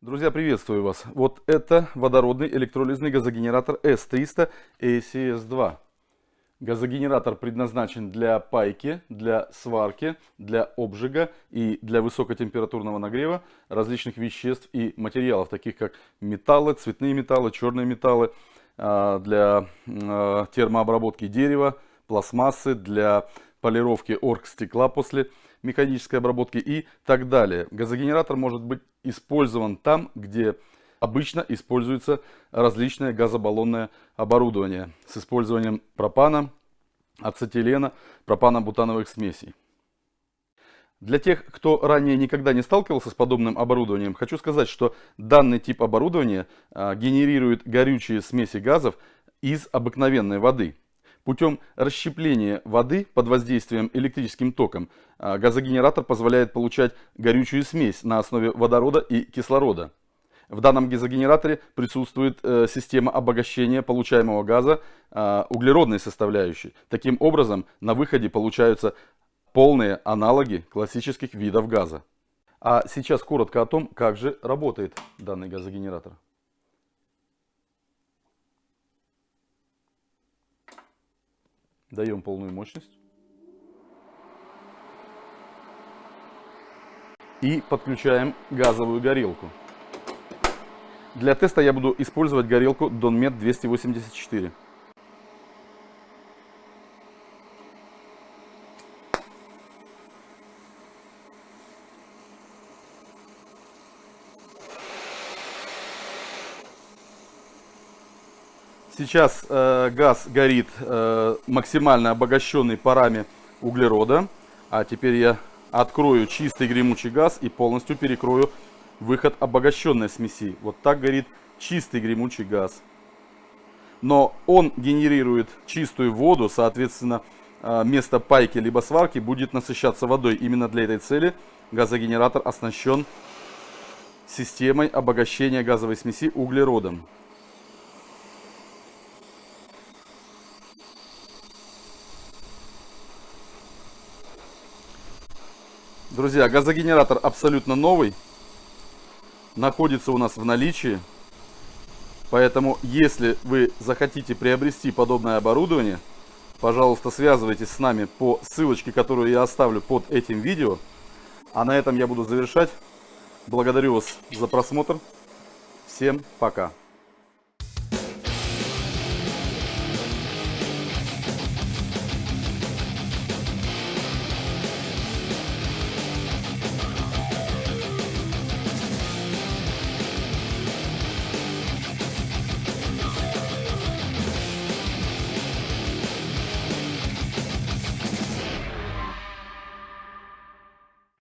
Друзья, приветствую вас. Вот это водородный электролизный газогенератор S300 ACS2. Газогенератор предназначен для пайки, для сварки, для обжига и для высокотемпературного нагрева различных веществ и материалов, таких как металлы, цветные металлы, черные металлы, а, для а, термообработки дерева, пластмассы, для полировки оргстекла после механической обработки и так далее. Газогенератор может быть использован там, где обычно используется различное газобаллонное оборудование с использованием пропана, ацетилена, пропано-бутановых смесей. Для тех, кто ранее никогда не сталкивался с подобным оборудованием, хочу сказать, что данный тип оборудования а, генерирует горючие смеси газов из обыкновенной воды. Путем расщепления воды под воздействием электрическим током а, газогенератор позволяет получать горючую смесь на основе водорода и кислорода. В данном газогенераторе присутствует э, система обогащения получаемого газа э, углеродной составляющей. Таким образом, на выходе получаются полные аналоги классических видов газа. А сейчас коротко о том, как же работает данный газогенератор. Даем полную мощность. И подключаем газовую горелку. Для теста я буду использовать горелку Donmet 284. Сейчас э, газ горит э, максимально обогащенный парами углерода. А теперь я открою чистый гремучий газ и полностью перекрою выход обогащенной смеси. Вот так горит чистый гремучий газ. Но он генерирует чистую воду, соответственно, э, место пайки либо сварки будет насыщаться водой. Именно для этой цели газогенератор оснащен системой обогащения газовой смеси углеродом. Друзья, газогенератор абсолютно новый. Находится у нас в наличии. Поэтому, если вы захотите приобрести подобное оборудование, пожалуйста, связывайтесь с нами по ссылочке, которую я оставлю под этим видео. А на этом я буду завершать. Благодарю вас за просмотр. Всем пока.